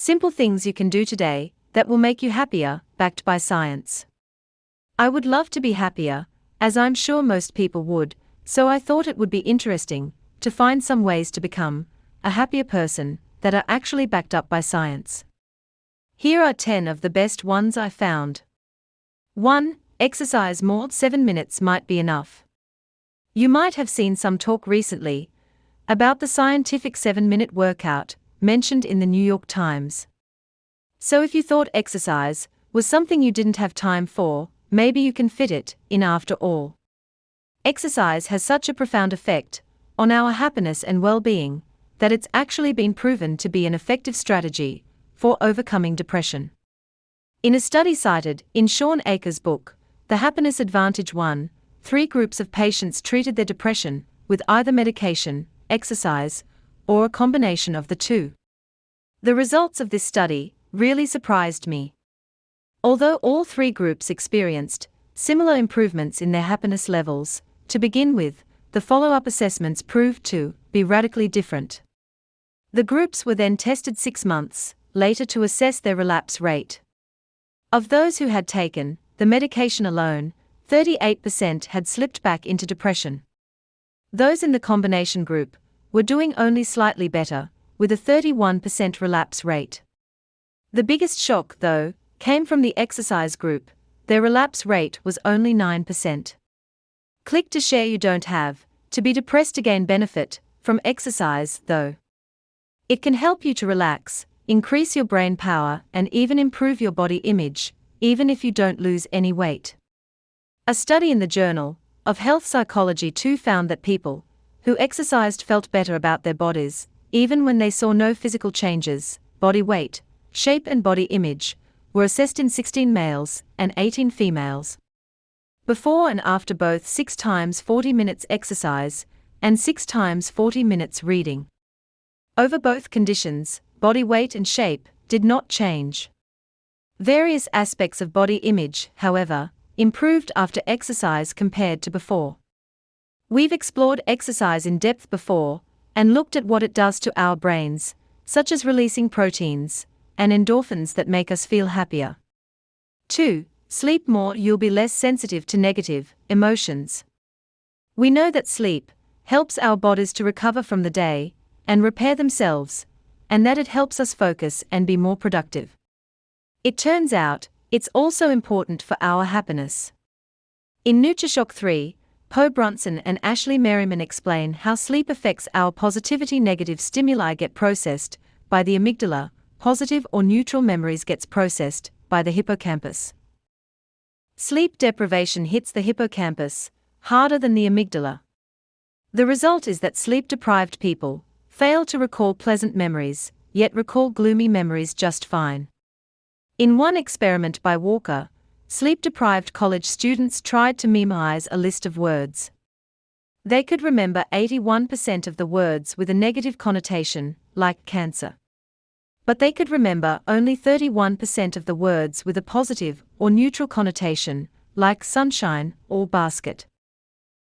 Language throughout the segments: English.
Simple things you can do today that will make you happier, backed by science. I would love to be happier, as I'm sure most people would, so I thought it would be interesting to find some ways to become a happier person that are actually backed up by science. Here are 10 of the best ones I found. 1. Exercise more, 7 minutes might be enough. You might have seen some talk recently about the scientific 7 minute workout mentioned in the New York Times. So if you thought exercise was something you didn't have time for, maybe you can fit it in after all. Exercise has such a profound effect on our happiness and well being that it's actually been proven to be an effective strategy for overcoming depression. In a study cited in Shawn Achor's book, The Happiness Advantage 1, three groups of patients treated their depression with either medication, exercise, or a combination of the two. The results of this study really surprised me. Although all three groups experienced similar improvements in their happiness levels, to begin with, the follow up assessments proved to be radically different. The groups were then tested six months later to assess their relapse rate. Of those who had taken the medication alone, 38% had slipped back into depression. Those in the combination group were doing only slightly better, with a 31% relapse rate. The biggest shock, though, came from the exercise group, their relapse rate was only 9%. Click to share you don't have to be depressed to gain benefit from exercise, though. It can help you to relax, increase your brain power, and even improve your body image, even if you don't lose any weight. A study in the Journal of Health Psychology 2 found that people who exercised felt better about their bodies, even when they saw no physical changes, body weight, shape, and body image, were assessed in 16 males and 18 females. Before and after both 6 times 40 minutes exercise and 6 times 40 minutes reading. Over both conditions, body weight and shape did not change. Various aspects of body image, however, improved after exercise compared to before. We've explored exercise in depth before and looked at what it does to our brains, such as releasing proteins and endorphins that make us feel happier. 2. Sleep more, you'll be less sensitive to negative emotions. We know that sleep helps our bodies to recover from the day and repair themselves, and that it helps us focus and be more productive. It turns out, it's also important for our happiness. In NurtureShock 3, Po Bronson and Ashley Merriman explain how sleep affects our positivity. Negative stimuli get processed by the amygdala, positive or neutral memories gets processed by the hippocampus. Sleep deprivation hits the hippocampus harder than the amygdala. The result is that sleep deprived people fail to recall pleasant memories, yet recall gloomy memories just fine. In one experiment by Walker, sleep deprived college students tried to memorize a list of words. They could remember 81% of the words with a negative connotation, like cancer. But they could remember only 31% of the words with a positive or neutral connotation, like sunshine or basket.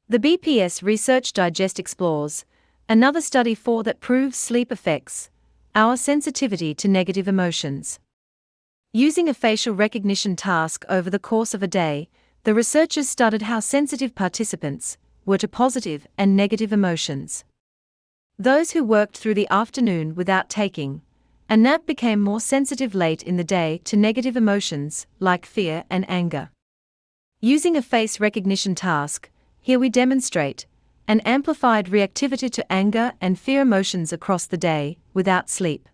The BPS Research Digest explores another study for that proves sleep affects our sensitivity to negative emotions. Using a facial recognition task over the course of a day, the researchers studied how sensitive participants were to positive and negative emotions. Those who worked through the afternoon without taking a nap became more sensitive late in the day to negative emotions like fear and anger. Using a face recognition task, here we demonstrate an amplified reactivity to anger and fear emotions across the day without sleep.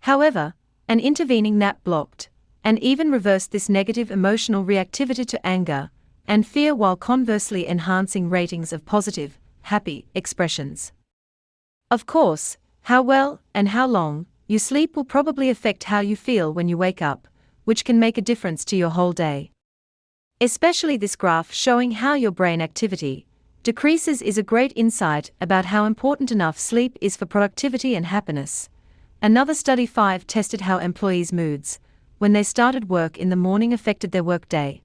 However, an intervening nap blocked, and even reversed this negative emotional reactivity to anger and fear while conversely enhancing ratings of positive, happy expressions. Of course, how well and how long you sleep will probably affect how you feel when you wake up, which can make a difference to your whole day. Especially this graph showing how your brain activity decreases is a great insight about how important enough sleep is for productivity and happiness. Another study 5 tested how employees' moods, when they started work in the morning, affected their workday.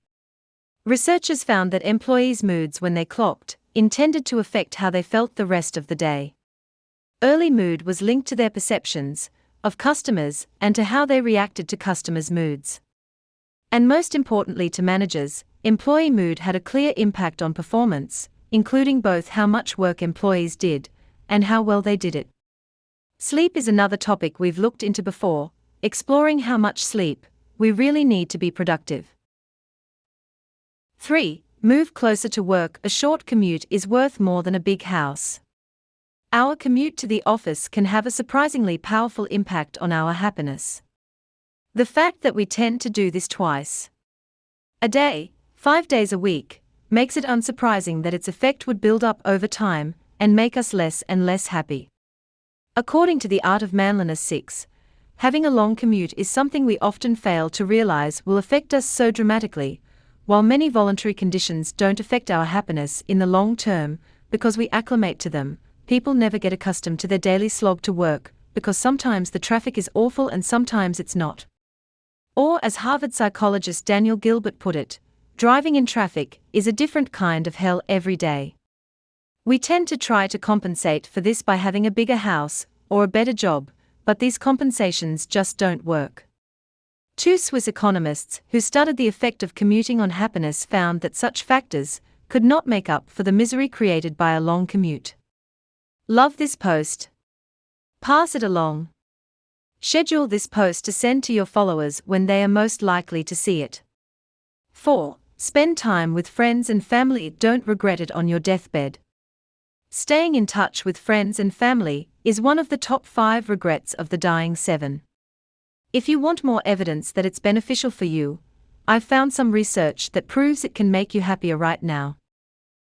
Researchers found that employees' moods when they clocked intended to affect how they felt the rest of the day. Early mood was linked to their perceptions of customers, and to how they reacted to customers' moods. And most importantly to managers, employee mood had a clear impact on performance, including both how much work employees did and how well they did it. Sleep is another topic we've looked into before, exploring how much sleep we really need to be productive. 3. Move closer to work. A short commute is worth more than a big house. Our commute to the office can have a surprisingly powerful impact on our happiness. The fact that we tend to do this twice a day, five days a week, makes it unsurprising that its effect would build up over time and make us less and less happy. According to The Art of Manliness 6, having a long commute is something we often fail to realize will affect us so dramatically, while many voluntary conditions don't affect our happiness in the long term because we acclimate to them people never get accustomed to their daily slog to work, because sometimes the traffic is awful and sometimes it's not. Or, as Harvard psychologist Daniel Gilbert put it, driving in traffic is a different kind of hell every day. We tend to try to compensate for this by having a bigger house or a better job, but these compensations just don't work. Two Swiss economists who studied the effect of commuting on happiness found that such factors could not make up for the misery created by a long commute. Love this post. Pass it along. Schedule this post to send to your followers when they are most likely to see it. 4. Spend time with friends and family. Don't regret it on your deathbed. Staying in touch with friends and family is one of the top 5 regrets of the dying 7. If you want more evidence that it's beneficial for you, I've found some research that proves it can make you happier right now.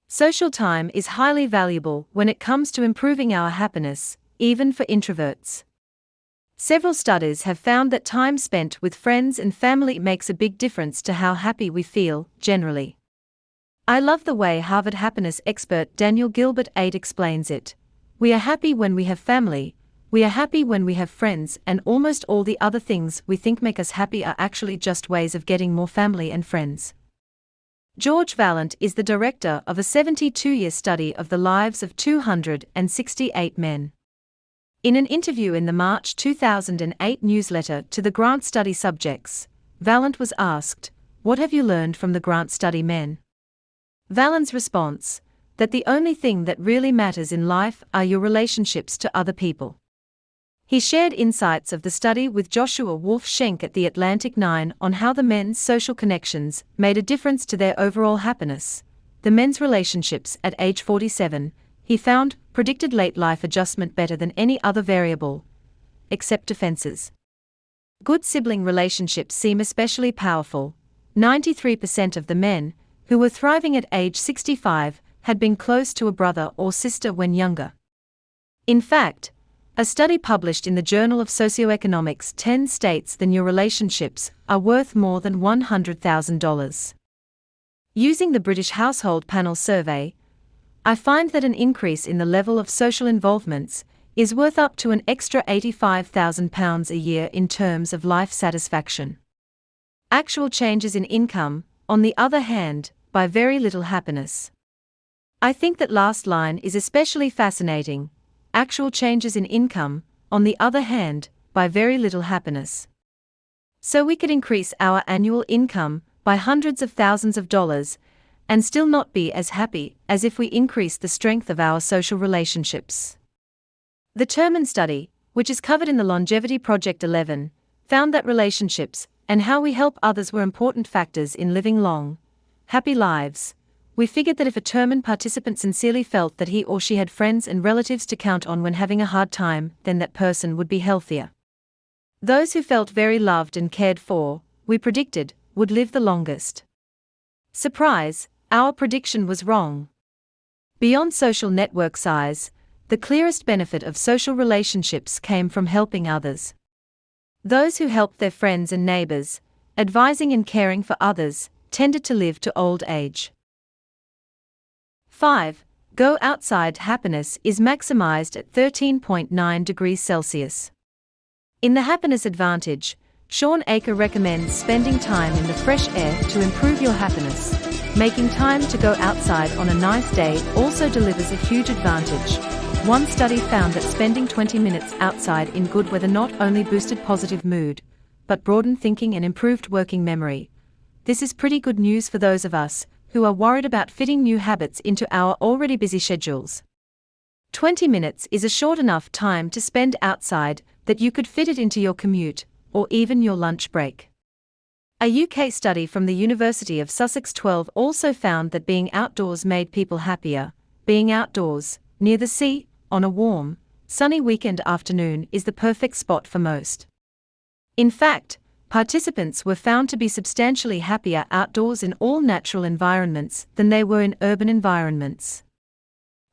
Social time is highly valuable when it comes to improving our happiness, even for introverts. Several studies have found that time spent with friends and family makes a big difference to how happy we feel, generally. I love the way Harvard happiness expert Daniel Gilbert 8 explains it. We are happy when we have family, we are happy when we have friends, and almost all the other things we think make us happy are actually just ways of getting more family and friends. George Vaillant is the director of a 72 year study of the lives of 268 men. In an interview in the March 2008 newsletter to the Grant Study subjects, Vaillant was asked, What have you learned from the Grant Study men? Vaillant's response that the only thing that really matters in life are your relationships to other people. He shared insights of the study with Joshua Wolf Shenk at the Atlantic 9 on how the men's social connections made a difference to their overall happiness. The men's relationships at age 47, he found, predicted late life adjustment better than any other variable, except defenses. Good sibling relationships seem especially powerful. 93% of the men, who were thriving at age 65, had been close to a brother or sister when younger. In fact, a study published in the Journal of Socioeconomics 10 states that your relationships are worth more than $100,000. Using the British Household Panel survey, I find that an increase in the level of social involvements is worth up to an extra £85,000 a year in terms of life satisfaction. Actual changes in income, on the other hand, by very little happiness. I think that last line is especially fascinating actual changes in income, on the other hand, by very little happiness. So we could increase our annual income by hundreds of thousands of dollars and still not be as happy as if we increased the strength of our social relationships. The Terman study, which is covered in the Longevity Project 11, found that relationships and how we help others were important factors in living long, happy lives we figured that if a Terman participant sincerely felt that he or she had friends and relatives to count on when having a hard time, then that person would be healthier. Those who felt very loved and cared for, we predicted, would live the longest. Surprise, our prediction was wrong. Beyond social network size, the clearest benefit of social relationships came from helping others. Those who helped their friends and neighbors, advising and caring for others, tended to live to old age. 5. Go outside happiness is maximized at 13.9 degrees Celsius. In the Happiness Advantage, Shawn Achor recommends spending time in the fresh air to improve your happiness. Making time to go outside on a nice day also delivers a huge advantage. One study found that spending 20 minutes outside in good weather not only boosted positive mood, but broadened thinking and improved working memory. This is pretty good news for those of us who are worried about fitting new habits into our already busy schedules. 20 minutes is a short enough time to spend outside that you could fit it into your commute or even your lunch break. A UK study from the University of Sussex 12 also found that being outdoors made people happier. Being outdoors, near the sea, on a warm, sunny weekend afternoon is the perfect spot for most. In fact, participants were found to be substantially happier outdoors in all natural environments than they were in urban environments.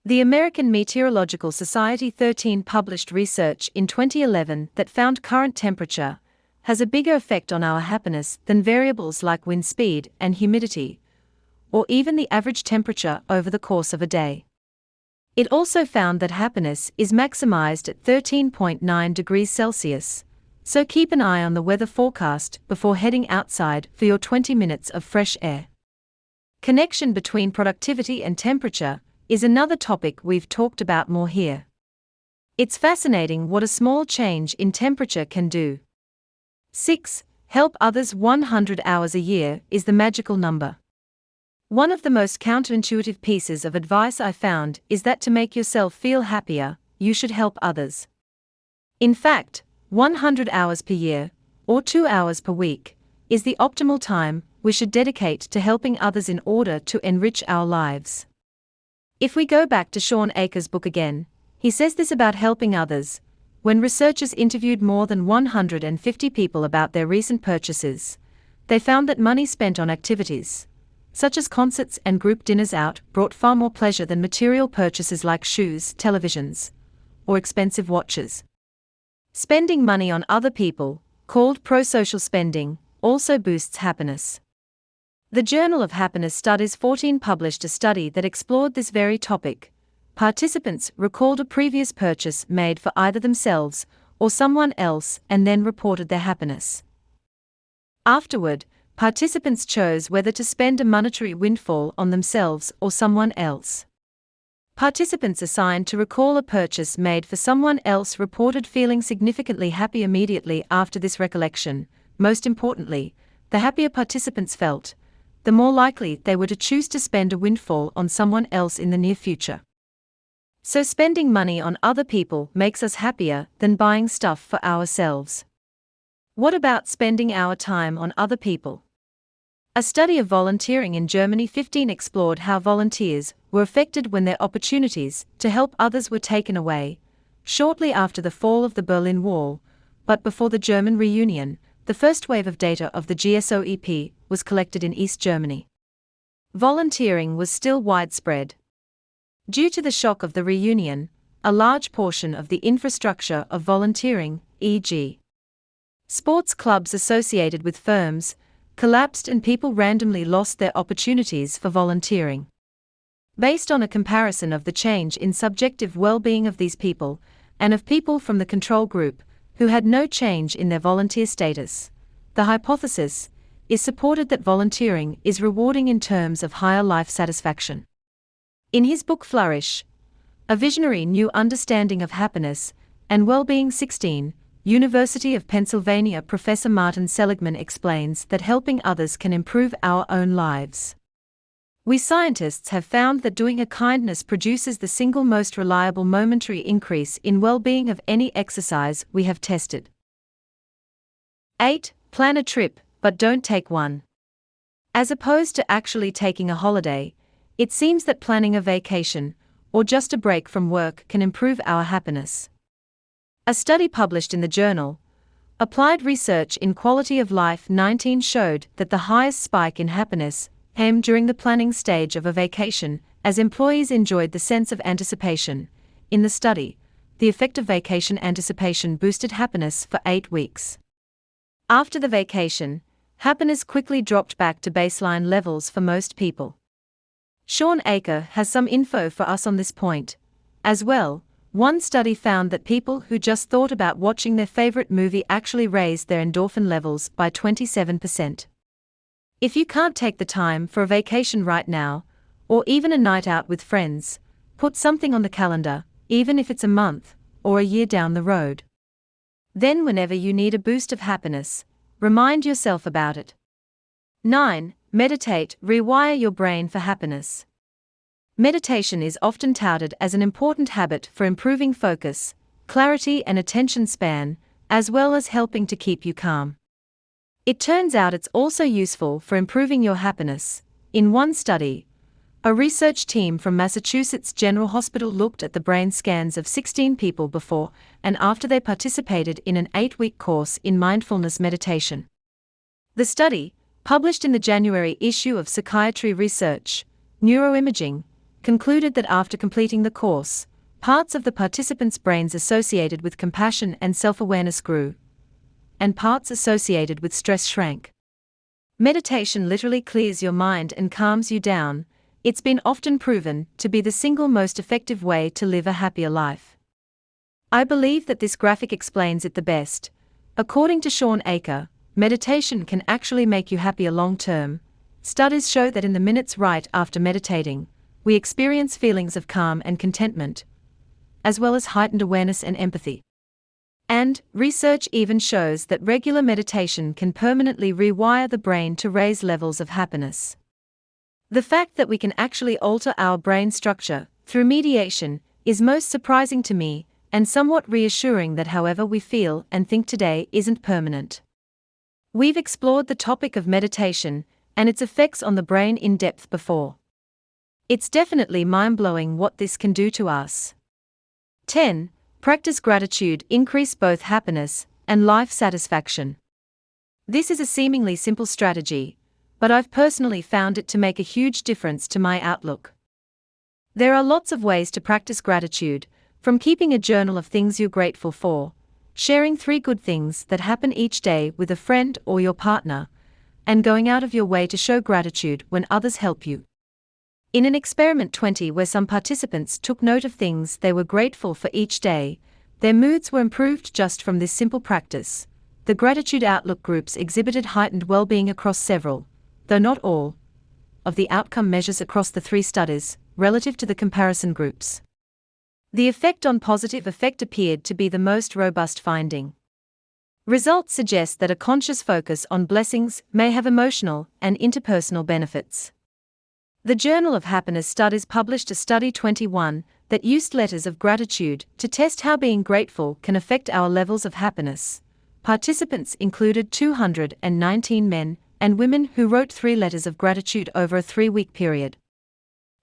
The American Meteorological Society 13 published research in 2011 that found current temperature has a bigger effect on our happiness than variables like wind speed and humidity, or even the average temperature over the course of a day. It also found that happiness is maximized at 13.9 degrees Celsius, so keep an eye on the weather forecast before heading outside for your 20 minutes of fresh air. Connection between productivity and temperature is another topic we've talked about more here. It's fascinating what a small change in temperature can do. 6. Help others 100 hours a year is the magical number. One of the most counterintuitive pieces of advice I found is that to make yourself feel happier, you should help others. In fact, 100 hours per year, or 2 hours per week, is the optimal time we should dedicate to helping others in order to enrich our lives. If we go back to Shawn Achor's book again, he says this about helping others. When researchers interviewed more than 150 people about their recent purchases, they found that money spent on activities, such as concerts and group dinners out, brought far more pleasure than material purchases like shoes, televisions, or expensive watches. Spending money on other people, called pro-social spending, also boosts happiness. The Journal of Happiness Studies 14 published a study that explored this very topic. Participants recalled a previous purchase made for either themselves or someone else and then reported their happiness. Afterward, participants chose whether to spend a monetary windfall on themselves or someone else. Participants assigned to recall a purchase made for someone else reported feeling significantly happy immediately after this recollection. Most importantly, the happier participants felt, the more likely they were to choose to spend a windfall on someone else in the near future. So, spending money on other people makes us happier than buying stuff for ourselves. What about spending our time on other people? A study of volunteering in Germany 15 explored how volunteers were affected when their opportunities to help others were taken away, shortly after the fall of the Berlin Wall, but before the German reunion, the first wave of data of the GSOEP was collected in East Germany. Volunteering was still widespread. Due to the shock of the reunion, a large portion of the infrastructure of volunteering, e.g., sports clubs associated with firms, collapsed and people randomly lost their opportunities for volunteering. Based on a comparison of the change in subjective well being of these people, and of people from the control group, who had no change in their volunteer status, the hypothesis is supported that volunteering is rewarding in terms of higher life satisfaction. In his book Flourish, A Visionary New Understanding of Happiness and Well-Being 16, University of Pennsylvania professor Martin Seligman explains that helping others can improve our own lives. We scientists have found that doing a kindness produces the single most reliable momentary increase in well being of any exercise we have tested. 8. Plan a trip, but don't take one. As opposed to actually taking a holiday, it seems that planning a vacation, or just a break from work, can improve our happiness. A study published in the journal, Applied Research in Quality of Life 19 showed that the highest spike in happiness came during the planning stage of a vacation, as employees enjoyed the sense of anticipation. In the study, the effect of vacation anticipation boosted happiness for eight weeks. After the vacation, happiness quickly dropped back to baseline levels for most people. Shawn Achor has some info for us on this point. As well, one study found that people who just thought about watching their favorite movie actually raised their endorphin levels by 27%. If you can't take the time for a vacation right now, or even a night out with friends, put something on the calendar, even if it's a month or a year down the road. Then, whenever you need a boost of happiness, remind yourself about it. 9. Meditate, rewire your brain for happiness. Meditation is often touted as an important habit for improving focus, clarity, and attention span, as well as helping to keep you calm. It turns out it's also useful for improving your happiness. In one study, a research team from Massachusetts General Hospital looked at the brain scans of 16 people before and after they participated in an eight week course in mindfulness meditation. The study, published in the January issue of Psychiatry Research, Neuroimaging, concluded that after completing the course, parts of the participants' brains associated with compassion and self awareness grew, and parts associated with stress shrank. Meditation literally clears your mind and calms you down. It's been often proven to be the single most effective way to live a happier life. I believe that this graphic explains it the best. According to Shawn Achor, meditation can actually make you happier long term. Studies show that in the minutes right after meditating, we experience feelings of calm and contentment, as well as heightened awareness and empathy. And, research even shows that regular meditation can permanently rewire the brain to raise levels of happiness. The fact that we can actually alter our brain structure through mediation is most surprising to me and somewhat reassuring that however we feel and think today isn't permanent. We've explored the topic of meditation and its effects on the brain in depth before. It's definitely mind blowing what this can do to us. 10. Practice gratitude, increase both happiness and life satisfaction. This is a seemingly simple strategy, but I've personally found it to make a huge difference to my outlook. There are lots of ways to practice gratitude, from keeping a journal of things you're grateful for, sharing three good things that happen each day with a friend or your partner, and going out of your way to show gratitude when others help you. In an experiment 20 where some participants took note of things they were grateful for each day, their moods were improved just from this simple practice. The gratitude outlook groups exhibited heightened well being across several, though not all, of the outcome measures across the three studies, relative to the comparison groups. The effect on positive effect appeared to be the most robust finding. Results suggest that a conscious focus on blessings may have emotional and interpersonal benefits. The Journal of Happiness Studies published a study 21 that used letters of gratitude to test how being grateful can affect our levels of happiness. Participants included 219 men and women who wrote three letters of gratitude over a three week period.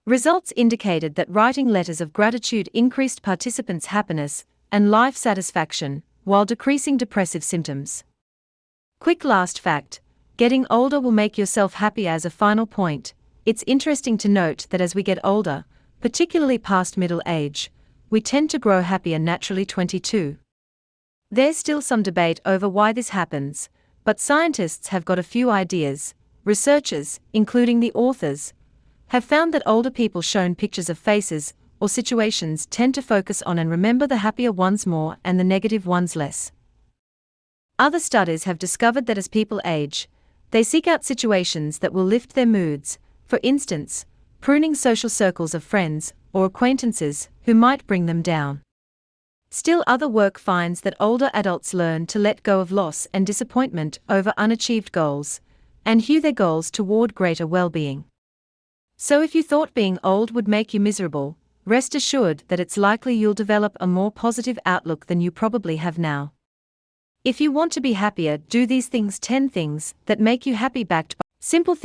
Results indicated that writing letters of gratitude increased participants' happiness and life satisfaction while decreasing depressive symptoms. Quick last fact getting older will make yourself happy as a final point. It's interesting to note that as we get older, particularly past middle age, we tend to grow happier naturally 22. There's still some debate over why this happens, but scientists have got a few ideas. Researchers, including the authors, have found that older people shown pictures of faces or situations tend to focus on and remember the happier ones more and the negative ones less. Other studies have discovered that as people age, they seek out situations that will lift their moods, for instance, pruning social circles of friends or acquaintances who might bring them down. Still, other work finds that older adults learn to let go of loss and disappointment over unachieved goals and hew their goals toward greater well being. So, if you thought being old would make you miserable, rest assured that it's likely you'll develop a more positive outlook than you probably have now. If you want to be happier, do these things 10 things that make you happy backed by simple things.